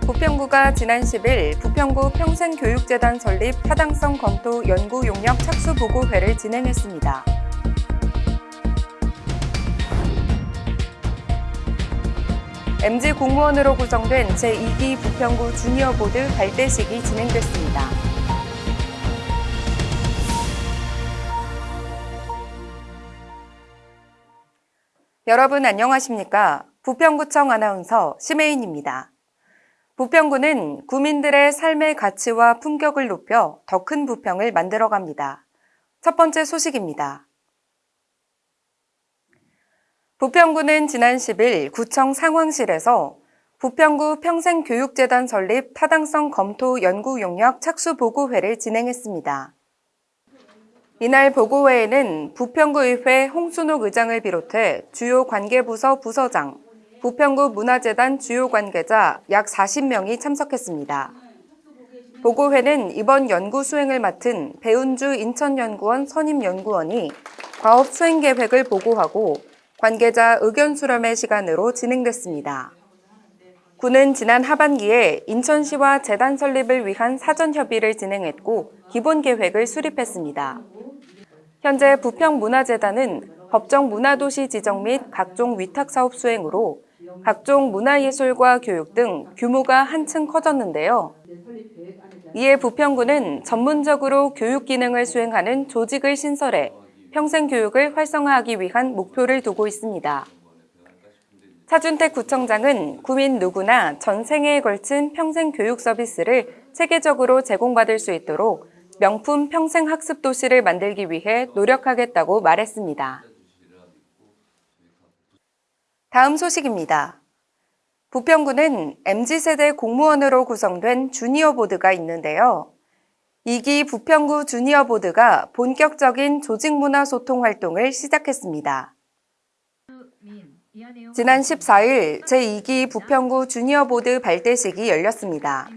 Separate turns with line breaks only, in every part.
부평구가 지난 10일 부평구 평생교육재단 설립 타당성 검토 연구 용역 착수 보고회를 진행했습니다. MG 공무원으로 구성된 제2기 부평구 주니어 보드 발대식이 진행됐습니다. 여러분 안녕하십니까? 부평구청 아나운서 심혜인입니다. 부평구는 구민들의 삶의 가치와 품격을 높여 더 큰 부평을 만들어갑니다. 첫 번째 소식입니다. 부평구는 지난 10일 구청 상황실에서 부평구 평생교육재단 설립 타당성 검토 연구 용역 착수 보고회를 진행했습니다. 이날 보고회에는 부평구의회 홍순옥 의장을 비롯해 주요 관계부서 부서장, 부평구 문화재단 주요 관계자 약 40명이 참석했습니다. 보고회는 이번 연구 수행을 맡은 배운주 인천연구원 선임연구원이 과업 수행 계획을 보고하고 관계자 의견 수렴의 시간으로 진행됐습니다. 군은 지난 하반기에 인천시와 재단 설립을 위한 사전 협의를 진행했고 기본 계획을 수립했습니다. 현재 부평문화재단은 법정 문화도시 지정 및 각종 위탁 사업 수행으로 각종 문화예술과 교육 등 규모가 한층 커졌는데요. 이에 부평구는 전문적으로 교육 기능을 수행하는 조직을 신설해 평생교육을 활성화하기 위한 목표를 두고 있습니다. 차준택 구청장은 구민 누구나 전 생애에 걸친 평생교육 서비스를 체계적으로 제공받을 수 있도록 명품 평생학습 도시를 만들기 위해 노력하겠다고 말했습니다. 다음 소식입니다. 부평구는 MZ세대 공무원으로 구성된 주니어 보드가 있는데요. 2기 부평구 주니어 보드가 본격적인 조직문화 소통 활동을 시작했습니다. 지난 14일 제2기 부평구 주니어 보드 발대식이 열렸습니다.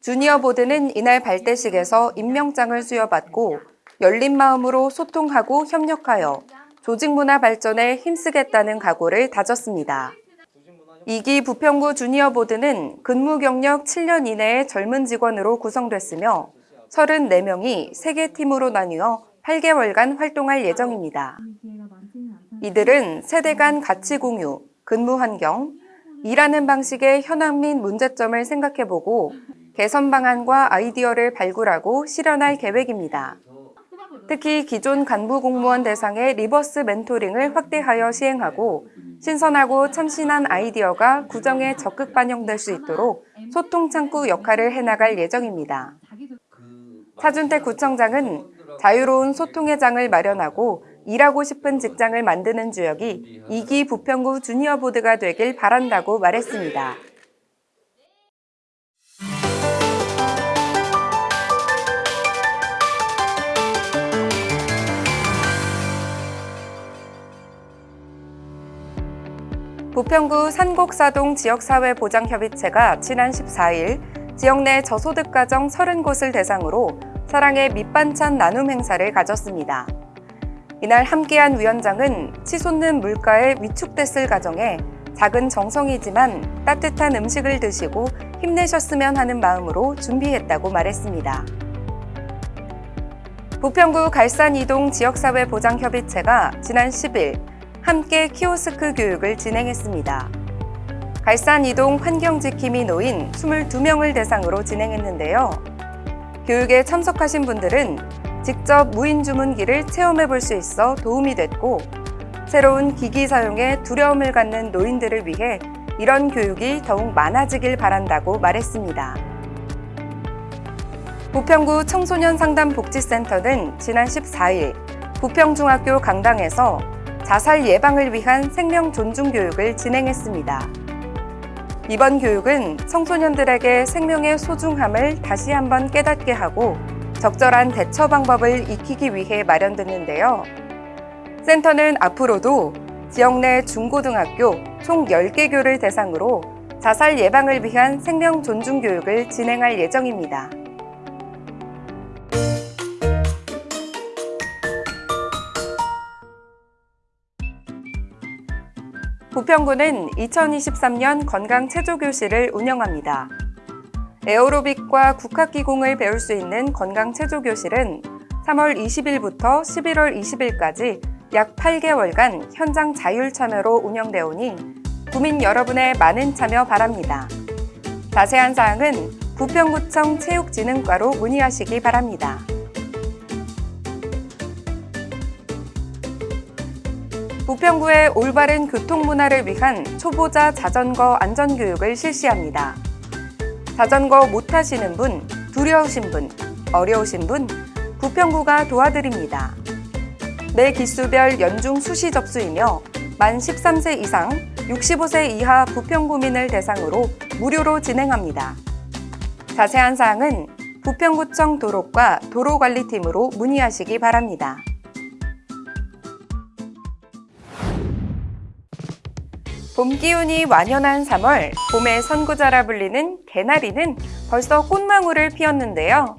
주니어 보드는 이날 발대식에서 임명장을 수여받고 열린 마음으로 소통하고 협력하여 조직문화 발전에 힘쓰겠다는 각오를 다졌습니다. 2기 부평구 주니어 보드는 근무 경력 7년 이내의 젊은 직원으로 구성됐으며 34명이 3개 팀으로 나뉘어 8개월간 활동할 예정입니다. 이들은 세대 간 가치 공유, 근무 환경, 일하는 방식의 현황 및 문제점을 생각해보고 개선 방안과 아이디어를 발굴하고 실현할 계획입니다. 특히 기존 간부 공무원 대상의 reverse 멘토링을 확대하여 시행하고 신선하고 참신한 아이디어가 구정에 적극 반영될 수 있도록 소통 창구 역할을 해나갈 예정입니다. 차준택 구청장은 자유로운 소통의 장을 마련하고 일하고 싶은 직장을 만드는 주역이 2기 부평구 주니어 보드가 되길 바란다고 말했습니다. 부평구 산곡사동 지역사회보장협의체가 지난 14일 지역 내 저소득 가정 30곳을 대상으로 사랑의 밑반찬 나눔 행사를 가졌습니다. 이날 함께한 위원장은 치솟는 물가에 위축됐을 가정에 작은 정성이지만 따뜻한 음식을 드시고 힘내셨으면 하는 마음으로 준비했다고 말했습니다. 부평구 갈산 이동 지역사회보장협의체가 지난 10일 함께 키오스크 교육을 진행했습니다. 갈산 이동 환경지킴이 노인 22명을 대상으로 진행했는데요. 교육에 참석하신 분들은 직접 무인 주문기를 체험해 볼 수 있어 도움이 됐고 새로운 기기 사용에 두려움을 갖는 노인들을 위해 이런 교육이 더욱 많아지길 바란다고 말했습니다. 부평구 청소년 상담복지센터는 지난 14일 부평중학교 강당에서 자살 예방을 위한 생명 존중 교육을 진행했습니다. 이번 교육은 청소년들에게 생명의 소중함을 다시 한번 깨닫게 하고 적절한 대처 방법을 익히기 위해 마련됐는데요. 센터는 앞으로도 지역 내 중고등학교 총 10개 교를 대상으로 자살 예방을 위한 생명 존중 교육을 진행할 예정입니다. 부평구는 2023년 건강체조교실을 운영합니다. 에어로빅과 국학기공을 배울 수 있는 건강체조교실은 3월 20일부터 11월 20일까지 약 8개월간 현장 자율 참여로 운영되어 오니 구민 여러분의 많은 참여 바랍니다. 자세한 사항은 부평구청 체육진흥과로 문의하시기 바랍니다. 부평구의 올바른 교통문화를 위한 초보자 자전거 안전교육을 실시합니다. 자전거 못 타시는 분, 두려우신 분, 어려우신 분, 부평구가 도와드립니다. 매 기수별 연중 수시 접수이며 만 13세 이상, 65세 이하 부평구민을 대상으로 무료로 진행합니다. 자세한 사항은 부평구청 도로과 도로관리팀으로 문의하시기 바랍니다. 봄 기운이 완연한 3월, 봄의 선구자라 불리는 개나리는 벌써 꽃망울을 피웠는데요.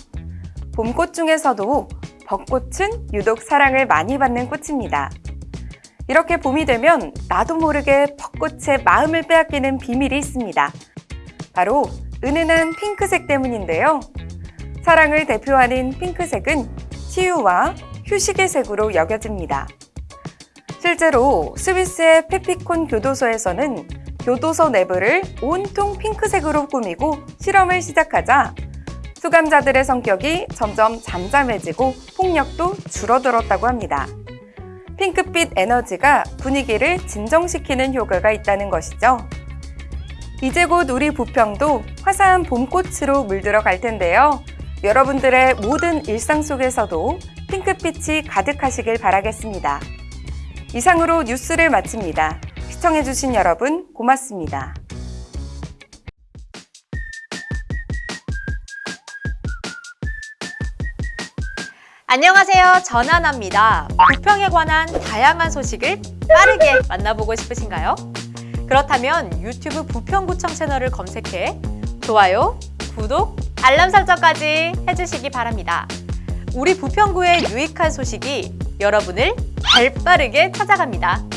봄꽃 중에서도 벚꽃은 유독 사랑을 많이 받는 꽃입니다. 이렇게 봄이 되면 나도 모르게 벚꽃의 마음을 빼앗기는 비밀이 있습니다. 바로 은은한 핑크색 때문인데요. 사랑을 대표하는 핑크색은 치유와 휴식의 색으로 여겨집니다. 실제로 스위스의 페피콘 교도소에서는 교도소 내부를 온통 핑크색으로 꾸미고 실험을 시작하자 수감자들의 성격이 점점 잠잠해지고 폭력도 줄어들었다고 합니다. 핑크빛 에너지가 분위기를 진정시키는 효과가 있다는 것이죠. 이제 곧 우리 부평도 화사한 봄꽃으로 물들어 갈 텐데요. 여러분들의 모든 일상 속에서도 핑크빛이 가득하시길 바라겠습니다. 이상으로 뉴스를 마칩니다. 시청해주신 여러분 고맙습니다.
안녕하세요. 전하나입니다. 부평에 관한 다양한 소식을 빠르게 만나보고 싶으신가요? 그렇다면 유튜브 부평구청 채널을 검색해 좋아요, 구독, 알람 설정까지 해주시기 바랍니다. 우리 부평구의 유익한 소식이 여러분을 발 빠르게 찾아갑니다.